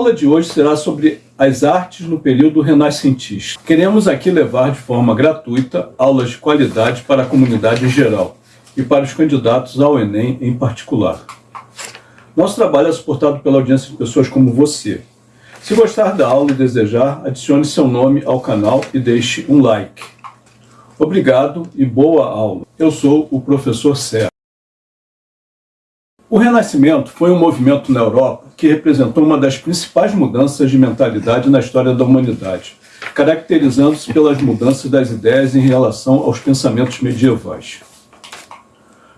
aula de hoje será sobre as artes no período renascentista. Queremos aqui levar de forma gratuita aulas de qualidade para a comunidade em geral e para os candidatos ao Enem em particular. Nosso trabalho é suportado pela audiência de pessoas como você. Se gostar da aula e desejar, adicione seu nome ao canal e deixe um like. Obrigado e boa aula. Eu sou o professor Serra. O Renascimento foi um movimento na Europa que representou uma das principais mudanças de mentalidade na história da humanidade, caracterizando-se pelas mudanças das ideias em relação aos pensamentos medievais.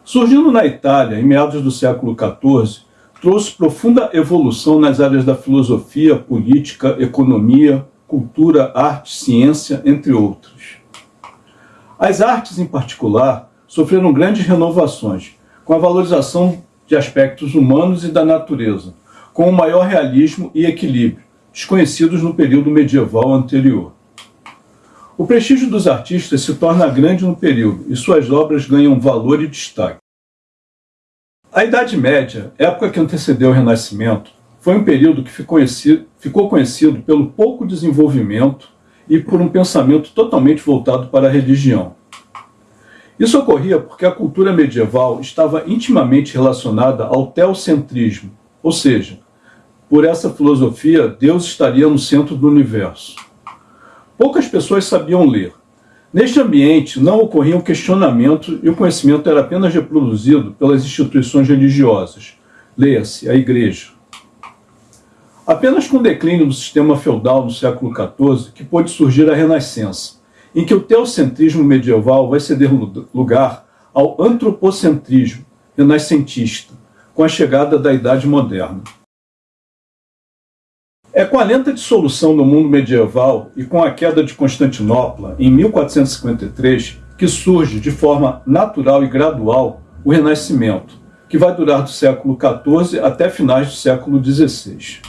Surgindo na Itália em meados do século XIV, trouxe profunda evolução nas áreas da filosofia, política, economia, cultura, arte, ciência, entre outros. As artes, em particular, sofreram grandes renovações, com a valorização de aspectos humanos e da natureza, com um maior realismo e equilíbrio, desconhecidos no período medieval anterior. O prestígio dos artistas se torna grande no período e suas obras ganham valor e destaque. A Idade Média, época que antecedeu o Renascimento, foi um período que ficou conhecido, ficou conhecido pelo pouco desenvolvimento e por um pensamento totalmente voltado para a religião. Isso ocorria porque a cultura medieval estava intimamente relacionada ao teocentrismo, ou seja, por essa filosofia, Deus estaria no centro do universo. Poucas pessoas sabiam ler. Neste ambiente, não ocorriam questionamentos e o conhecimento era apenas reproduzido pelas instituições religiosas, leia-se, a Igreja. Apenas com o declínio do sistema feudal no século XIV que pôde surgir a Renascença, em que o teocentrismo medieval vai ceder lugar ao antropocentrismo renascentista, com a chegada da Idade Moderna. É com a lenta dissolução do mundo medieval e com a queda de Constantinopla, em 1453, que surge de forma natural e gradual o Renascimento, que vai durar do século XIV até finais do século XVI.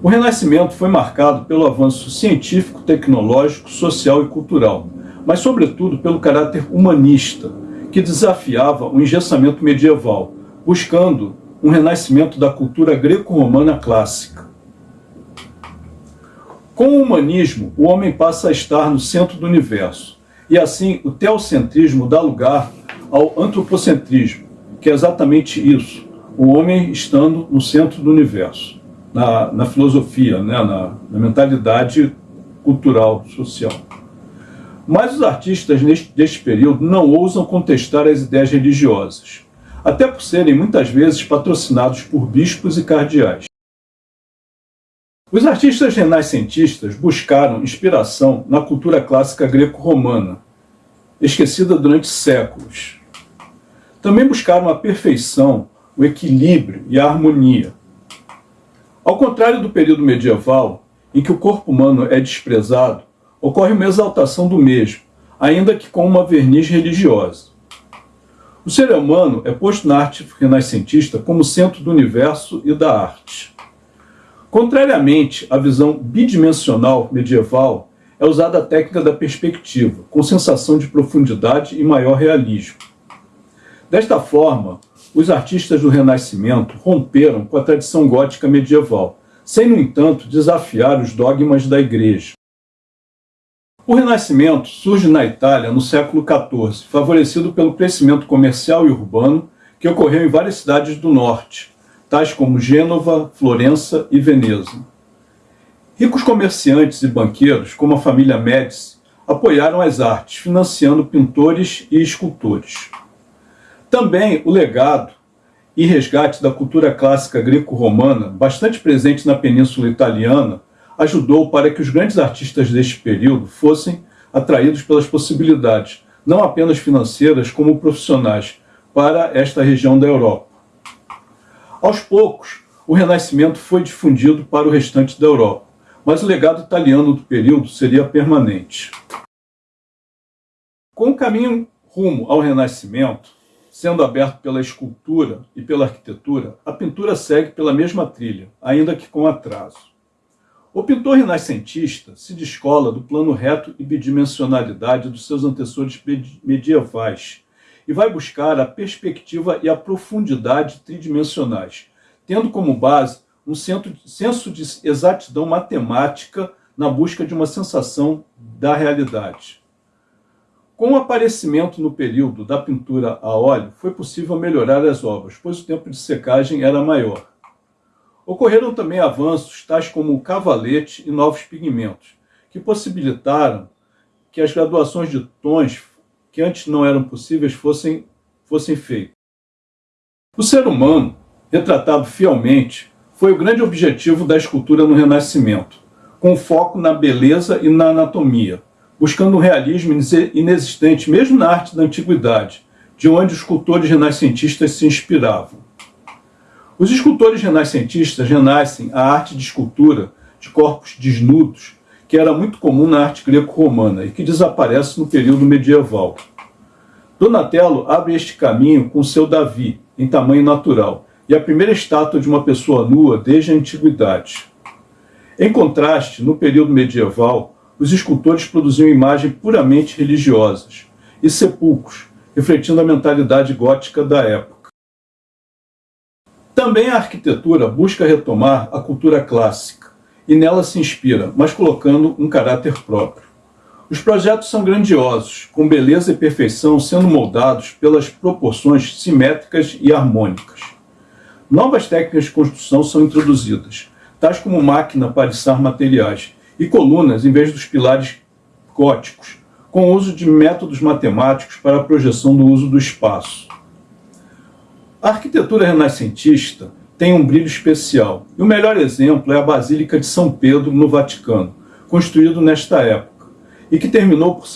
O Renascimento foi marcado pelo avanço científico, tecnológico, social e cultural, mas sobretudo pelo caráter humanista, que desafiava o engessamento medieval, buscando um renascimento da cultura greco-romana clássica. Com o humanismo, o homem passa a estar no centro do universo, e assim o teocentrismo dá lugar ao antropocentrismo, que é exatamente isso, o homem estando no centro do universo na, na filosofia, né, na, na mentalidade cultural, social. Mas os artistas neste, deste período não ousam contestar as ideias religiosas, até por serem muitas vezes patrocinados por bispos e cardeais. Os artistas renascentistas buscaram inspiração na cultura clássica greco-romana, esquecida durante séculos. Também buscaram a perfeição, o equilíbrio e a harmonia, ao contrário do período medieval, em que o corpo humano é desprezado, ocorre uma exaltação do mesmo, ainda que com uma verniz religiosa. O ser humano é posto na arte renascentista como centro do universo e da arte. Contrariamente à visão bidimensional medieval, é usada a técnica da perspectiva, com sensação de profundidade e maior realismo. Desta forma, os artistas do Renascimento romperam com a tradição gótica medieval, sem, no entanto, desafiar os dogmas da Igreja. O Renascimento surge na Itália no século XIV, favorecido pelo crescimento comercial e urbano que ocorreu em várias cidades do norte, tais como Gênova, Florença e Veneza. Ricos comerciantes e banqueiros, como a família Médici, apoiaram as artes, financiando pintores e escultores. Também o legado e resgate da cultura clássica greco-romana, bastante presente na Península Italiana, ajudou para que os grandes artistas deste período fossem atraídos pelas possibilidades, não apenas financeiras, como profissionais, para esta região da Europa. Aos poucos, o Renascimento foi difundido para o restante da Europa, mas o legado italiano do período seria permanente. Com o caminho rumo ao Renascimento, Sendo aberto pela escultura e pela arquitetura, a pintura segue pela mesma trilha, ainda que com atraso. O pintor renascentista se descola do plano reto e bidimensionalidade dos seus antecessores medievais e vai buscar a perspectiva e a profundidade tridimensionais, tendo como base um senso de exatidão matemática na busca de uma sensação da realidade. Com o aparecimento no período da pintura a óleo, foi possível melhorar as obras, pois o tempo de secagem era maior. Ocorreram também avanços tais como o cavalete e novos pigmentos, que possibilitaram que as graduações de tons que antes não eram possíveis fossem, fossem feitas. O ser humano, retratado fielmente, foi o grande objetivo da escultura no Renascimento, com foco na beleza e na anatomia, buscando um realismo inexistente mesmo na arte da antiguidade, de onde os escultores renascentistas se inspiravam. Os escultores renascentistas renascem a arte de escultura de corpos desnudos, que era muito comum na arte greco-romana e que desaparece no período medieval. Donatello abre este caminho com seu Davi, em tamanho natural, e a primeira estátua de uma pessoa nua desde a antiguidade. Em contraste, no período medieval, os escultores produziam imagens puramente religiosas e sepulcros, refletindo a mentalidade gótica da época. Também a arquitetura busca retomar a cultura clássica, e nela se inspira, mas colocando um caráter próprio. Os projetos são grandiosos, com beleza e perfeição sendo moldados pelas proporções simétricas e harmônicas. Novas técnicas de construção são introduzidas, tais como máquina para içar materiais e colunas em vez dos pilares góticos, com o uso de métodos matemáticos para a projeção do uso do espaço. A arquitetura renascentista tem um brilho especial, e o melhor exemplo é a Basílica de São Pedro, no Vaticano, construído nesta época e que terminou por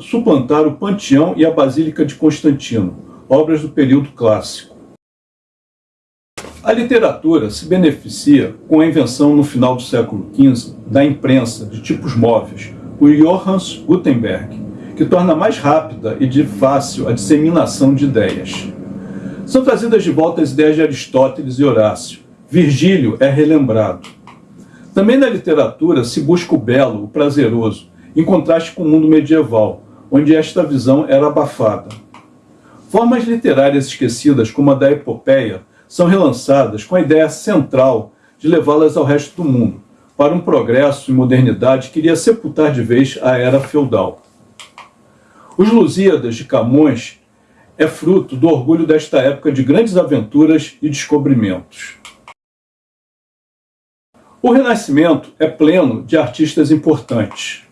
suplantar o Panteão e a Basílica de Constantino, obras do período clássico. A literatura se beneficia com a invenção no final do século XV da imprensa de tipos móveis, por Johannes Gutenberg, que torna mais rápida e de fácil a disseminação de ideias. São trazidas de volta as ideias de Aristóteles e Horácio. Virgílio é relembrado. Também na literatura se busca o belo, o prazeroso, em contraste com o mundo medieval, onde esta visão era abafada. Formas literárias esquecidas, como a da epopeia, são relançadas com a ideia central de levá-las ao resto do mundo, para um progresso e modernidade que iria sepultar de vez a era feudal. Os Lusíadas de Camões é fruto do orgulho desta época de grandes aventuras e descobrimentos. O Renascimento é pleno de artistas importantes.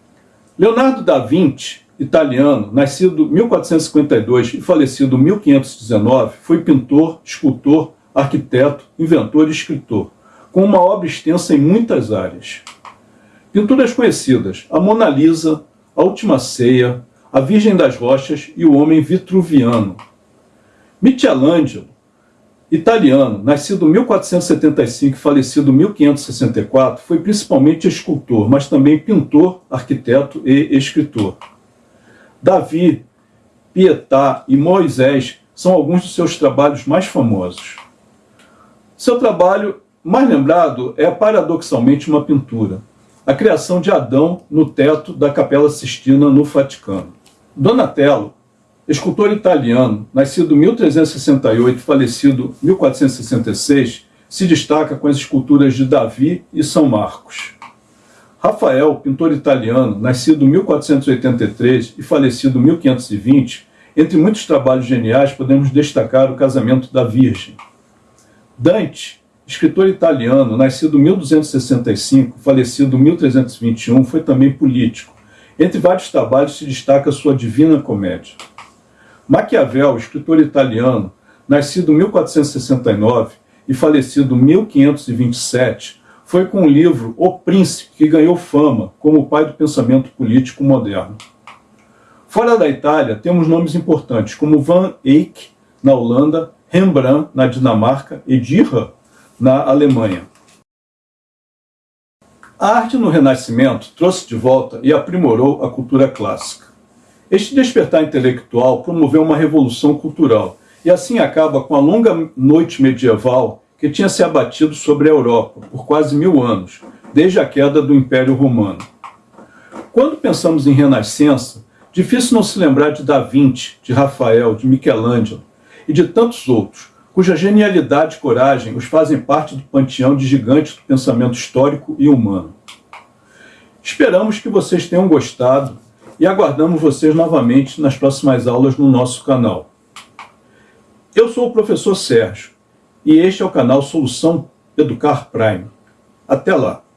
Leonardo da Vinci, italiano, nascido em 1452 e falecido em 1519, foi pintor, escultor, arquiteto, inventor e escritor, com uma obra extensa em muitas áreas. Pinturas conhecidas, a Mona Lisa, a Última Ceia, a Virgem das Rochas e o Homem Vitruviano. Michelangelo Italiano, nascido em 1475 e falecido em 1564, foi principalmente escultor, mas também pintor, arquiteto e escritor. Davi, Pietà e Moisés são alguns de seus trabalhos mais famosos. Seu trabalho mais lembrado é paradoxalmente uma pintura, a criação de Adão no teto da Capela Sistina no Vaticano. Donatello escultor italiano, nascido em 1368 e falecido em 1466, se destaca com as esculturas de Davi e São Marcos. Rafael, pintor italiano, nascido em 1483 e falecido em 1520, entre muitos trabalhos geniais podemos destacar o Casamento da Virgem. Dante, escritor italiano, nascido em 1265 falecido em 1321, foi também político. Entre vários trabalhos se destaca sua Divina Comédia. Maquiavel, escritor italiano, nascido em 1469 e falecido em 1527, foi com o livro O Príncipe que ganhou fama como o pai do pensamento político moderno. Fora da Itália, temos nomes importantes como Van Eyck, na Holanda, Rembrandt, na Dinamarca e Dürer, na Alemanha. A arte no Renascimento trouxe de volta e aprimorou a cultura clássica. Este despertar intelectual promoveu uma revolução cultural e assim acaba com a longa noite medieval que tinha se abatido sobre a Europa por quase mil anos, desde a queda do Império Romano. Quando pensamos em Renascença, difícil não se lembrar de Da Vinci, de Rafael, de Michelangelo e de tantos outros, cuja genialidade e coragem os fazem parte do panteão de gigantes do pensamento histórico e humano. Esperamos que vocês tenham gostado e aguardamos vocês novamente nas próximas aulas no nosso canal. Eu sou o professor Sérgio e este é o canal Solução Educar Prime. Até lá!